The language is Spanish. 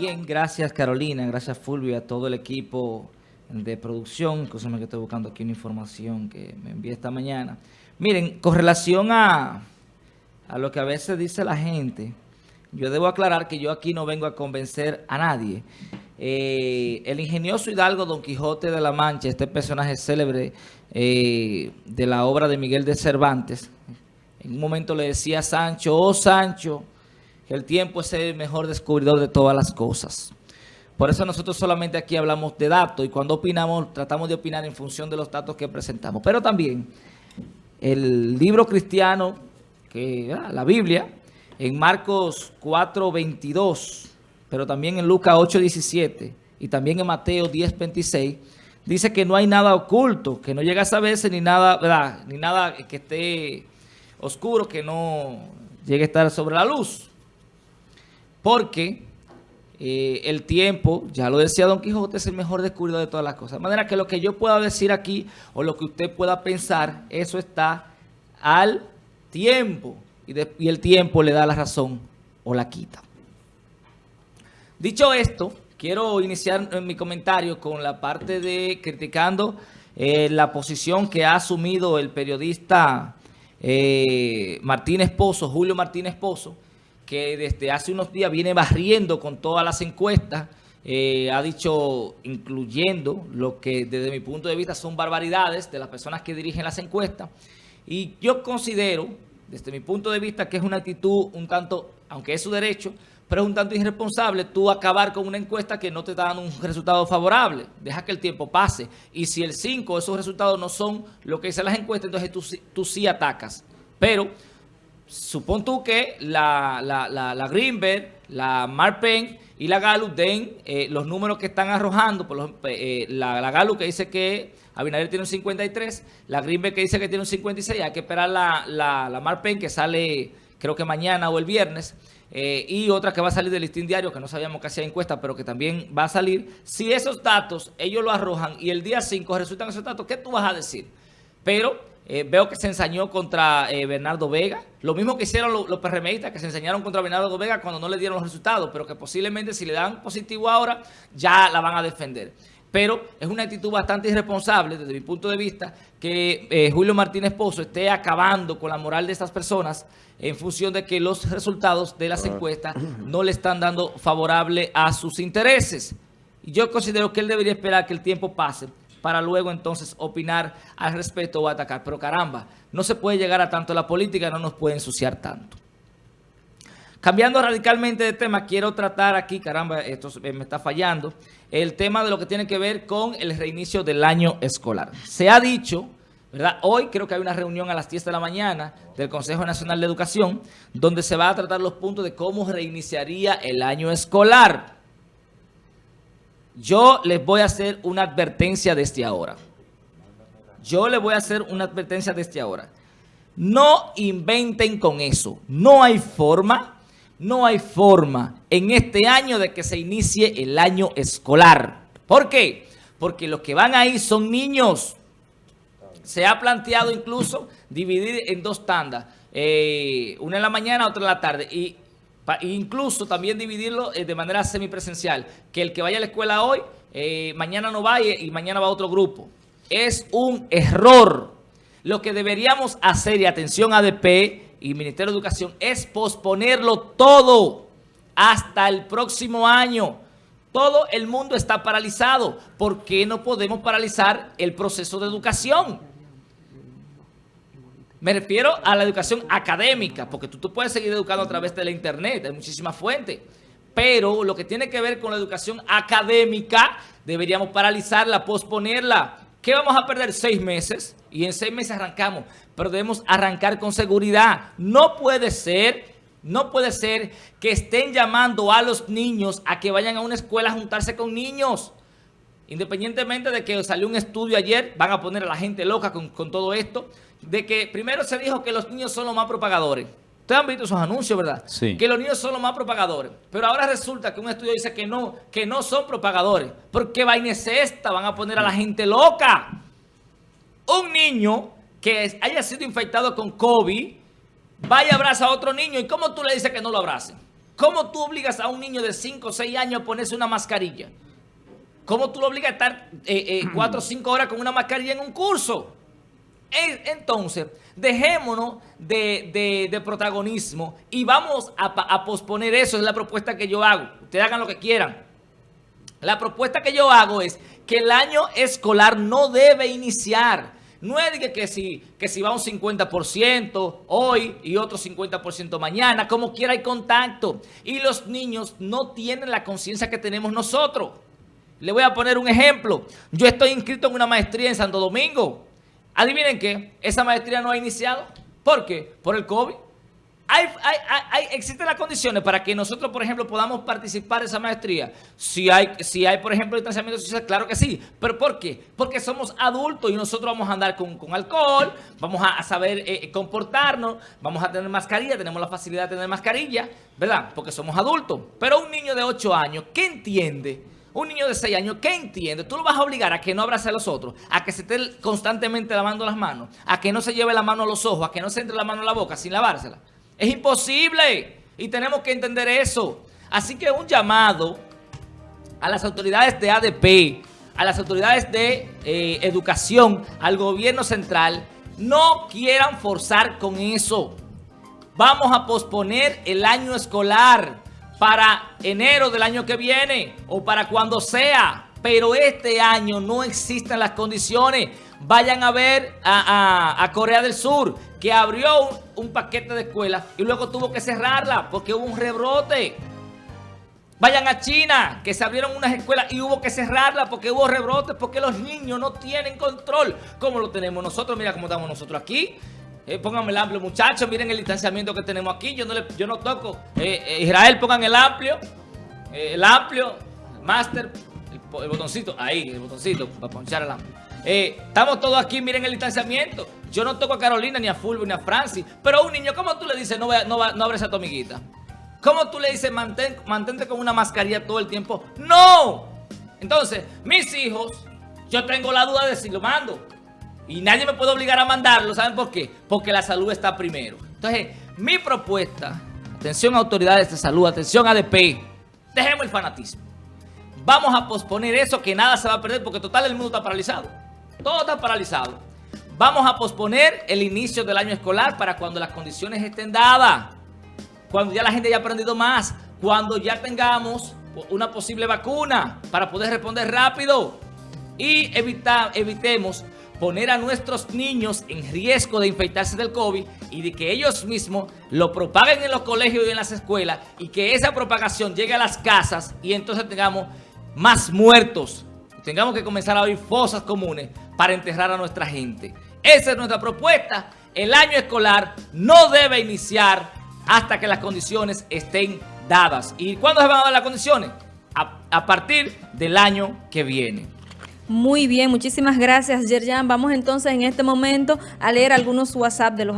Bien, gracias Carolina, gracias Fulvio, a todo el equipo de producción, cosa que estoy buscando aquí una información que me envié esta mañana. Miren, con relación a, a lo que a veces dice la gente, yo debo aclarar que yo aquí no vengo a convencer a nadie. Eh, el ingenioso Hidalgo Don Quijote de la Mancha, este personaje célebre eh, de la obra de Miguel de Cervantes, en un momento le decía a Sancho, oh Sancho, el tiempo es el mejor descubridor de todas las cosas. Por eso nosotros solamente aquí hablamos de datos y cuando opinamos, tratamos de opinar en función de los datos que presentamos. Pero también el libro cristiano, que ah, la Biblia, en Marcos 4.22, pero también en Lucas 8.17 y también en Mateo 10.26, dice que no hay nada oculto, que no llega a saberse ni nada, ¿verdad? ni nada que esté oscuro, que no llegue a estar sobre la luz porque eh, el tiempo, ya lo decía Don Quijote, es el mejor descubridor de todas las cosas. De manera que lo que yo pueda decir aquí o lo que usted pueda pensar, eso está al tiempo. Y, el tiempo le da la razón o la quita. Dicho esto, quiero iniciar mi comentario con la parte de criticando eh, la posición que ha asumido el periodista eh, Martínez Pozo, Julio Martínez Pozo, que desde hace unos días viene barriendo con todas las encuestas, eh, ha dicho, incluyendo lo que desde mi punto de vista son barbaridades de las personas que dirigen las encuestas. Y yo considero, desde mi punto de vista, que es una actitud un tanto, aunque es su derecho, pero es un tanto irresponsable tú acabar con una encuesta que no te está dando un resultado favorable. Deja que el tiempo pase. Y si el 5, esos resultados no son lo que dicen las encuestas, entonces tú, tú sí atacas. Pero supón tú que la, la, la, la Greenberg, la Marpen y la Gallup den eh, los números que están arrojando, por los, eh, la, la Gallup que dice que Abinader tiene un 53, la Greenberg que dice que tiene un 56, hay que esperar la, la, la Marpen que sale creo que mañana o el viernes, eh, y otra que va a salir del listín diario, que no sabíamos que hacía encuesta, pero que también va a salir. Si esos datos ellos lo arrojan y el día 5 resultan esos datos, ¿qué tú vas a decir? Pero eh, veo que se ensañó contra eh, Bernardo Vega. Lo mismo que hicieron los, los PRMistas, que se ensañaron contra Bernardo Vega cuando no le dieron los resultados, pero que posiblemente si le dan positivo ahora, ya la van a defender. Pero es una actitud bastante irresponsable, desde mi punto de vista, que eh, Julio Martínez Pozo esté acabando con la moral de estas personas en función de que los resultados de las encuestas no le están dando favorable a sus intereses. Y yo considero que él debería esperar que el tiempo pase para luego entonces opinar al respecto o atacar. Pero caramba, no se puede llegar a tanto la política, no nos puede ensuciar tanto. Cambiando radicalmente de tema, quiero tratar aquí, caramba, esto me está fallando, el tema de lo que tiene que ver con el reinicio del año escolar. Se ha dicho, ¿verdad? Hoy creo que hay una reunión a las 10 de la mañana del Consejo Nacional de Educación, donde se va a tratar los puntos de cómo reiniciaría el año escolar. Yo les voy a hacer una advertencia desde ahora. Yo les voy a hacer una advertencia desde ahora. No inventen con eso. No hay forma, no hay forma en este año de que se inicie el año escolar. ¿Por qué? Porque los que van ahí son niños. Se ha planteado incluso dividir en dos tandas. Eh, una en la mañana, otra en la tarde. Y incluso también dividirlo eh, de manera semipresencial, que el que vaya a la escuela hoy, eh, mañana no vaya y mañana va otro grupo. Es un error. Lo que deberíamos hacer, y atención ADP y Ministerio de Educación, es posponerlo todo hasta el próximo año. Todo el mundo está paralizado. ¿Por qué no podemos paralizar el proceso de educación? Me refiero a la educación académica, porque tú, tú puedes seguir educando a través de la internet, hay muchísimas fuentes. Pero lo que tiene que ver con la educación académica, deberíamos paralizarla, posponerla. ¿Qué vamos a perder? Seis meses. Y en seis meses arrancamos. Pero debemos arrancar con seguridad. No puede ser, no puede ser que estén llamando a los niños a que vayan a una escuela a juntarse con niños. Independientemente de que salió un estudio ayer, van a poner a la gente loca con, con todo esto de que primero se dijo que los niños son los más propagadores. Ustedes han visto esos anuncios, ¿verdad? Sí. Que los niños son los más propagadores. Pero ahora resulta que un estudio dice que no, que no son propagadores. Porque vaina es esta, van a poner a la gente loca. Un niño que haya sido infectado con COVID, vaya a abrazar a otro niño. ¿Y cómo tú le dices que no lo abrace? ¿Cómo tú obligas a un niño de 5 o 6 años a ponerse una mascarilla? ¿Cómo tú lo obligas a estar 4 eh, eh, o 5 horas con una mascarilla en un curso? Entonces, dejémonos de, protagonismo y vamos a, a, posponer eso. Es la propuesta que yo hago. Ustedes hagan lo que quieran. La propuesta que yo hago es que el año escolar no debe iniciar. No es que, que, si, que si va un 50% hoy y otro 50% mañana, como quiera hay contacto. Y los niños no tienen la conciencia que tenemos nosotros. Le voy a poner un ejemplo. Yo estoy inscrito en una maestría en Santo Domingo. Adivinen qué, esa maestría no ha iniciado. ¿Por qué? Por el COVID. Hay, existen las condiciones para que nosotros, por ejemplo, podamos participar de esa maestría. Si hay, si hay por ejemplo, distanciamiento social, claro que sí. ¿Pero por qué? Porque somos adultos y nosotros vamos a andar con, alcohol, vamos a, saber eh, comportarnos, vamos a tener mascarilla, tenemos la facilidad de tener mascarilla, ¿verdad? Porque somos adultos. Pero un niño de 8 años, ¿qué entiende? Un niño de 6 años, ¿qué entiende? Tú lo vas a obligar a que no abrace a los otros, a que se esté constantemente lavando las manos, a que no se lleve la mano a los ojos, a que no se entre la mano a la boca sin lavársela. Es imposible y tenemos que entender eso. Así que un llamado a las autoridades de ADP, a las autoridades de eh, educación, al gobierno central, no quieran forzar con eso. Vamos a posponer el año escolar para enero del año que viene o para cuando sea. Pero este año no existen las condiciones. Vayan a ver a, Corea del Sur, que abrió un, paquete de escuelas y luego tuvo que cerrarla porque hubo un rebrote. Vayan a China, que se abrieron unas escuelas y hubo que cerrarla porque hubo rebrotes, porque los niños no tienen control como lo tenemos nosotros. Mira cómo estamos nosotros aquí. Eh, pónganme el amplio, muchachos. Miren el distanciamiento que tenemos aquí. Yo no, le, yo no toco. Eh, eh, Israel, pongan el amplio. el amplio. Master. El, botoncito. Ahí, el botoncito. Para ponchar el amplio. estamos todos aquí. Miren el distanciamiento. Yo no toco a Carolina, ni a Fulvio, ni a Francis. Pero a un niño, ¿cómo tú le dices no, no, no abres a tu amiguita? ¿Cómo tú le dices mantén, mantente con una mascarilla todo el tiempo? ¡No! Entonces, mis hijos, yo tengo la duda de si lo mando. Y nadie me puede obligar a mandarlo. ¿Saben por qué? Porque la salud está primero. Entonces, mi propuesta, atención autoridades de salud, atención ADP, dejemos el fanatismo. Vamos a posponer eso que nada se va a perder porque total el mundo está paralizado. Todo está paralizado. Vamos a posponer el inicio del año escolar para cuando las condiciones estén dadas. Cuando ya la gente haya aprendido más. Cuando ya tengamos una posible vacuna para poder responder rápido. Y evita, evitemos poner a nuestros niños en riesgo de infectarse del COVID y de que ellos mismos lo propaguen en los colegios y en las escuelas y que esa propagación llegue a las casas y entonces tengamos más muertos. Tengamos que comenzar a abrir fosas comunes para enterrar a nuestra gente. Esa es nuestra propuesta. El año escolar no debe iniciar hasta que las condiciones estén dadas. ¿Y cuándo se van a dar las condiciones? A, a partir del año que viene. Muy bien, muchísimas gracias, Yerjan. Vamos entonces en este momento a leer algunos WhatsApp de los